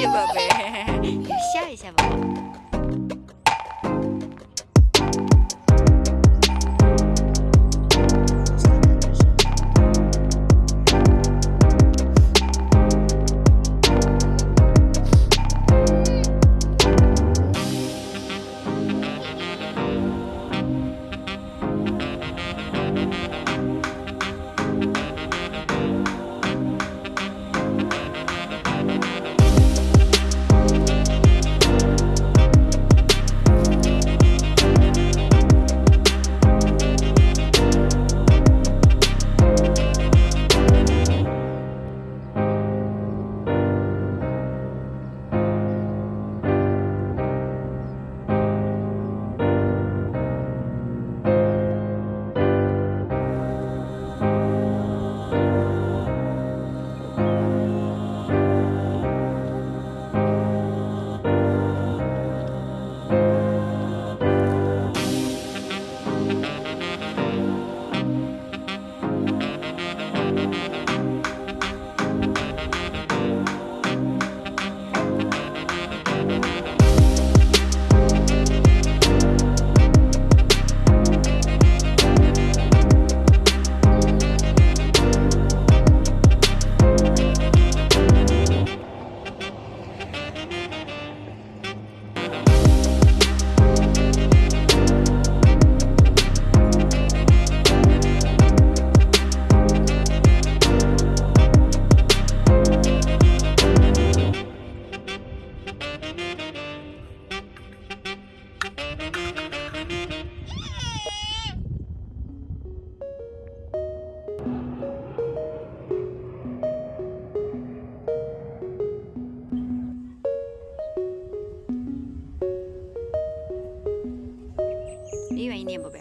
ये बाबे हैं 愿意粘不呗？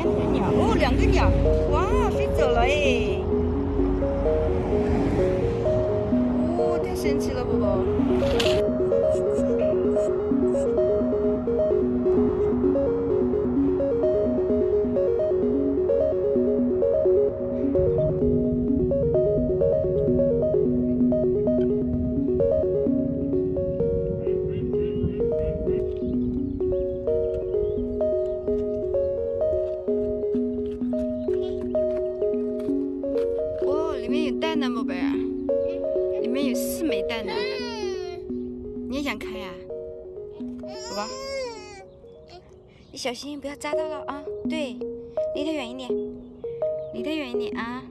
两只鸟，哦，两个鸟，哇，飞走了哎！哦，太神奇了，宝宝。你小心不要扎到了啊！对，离它远一点，离它远一点啊！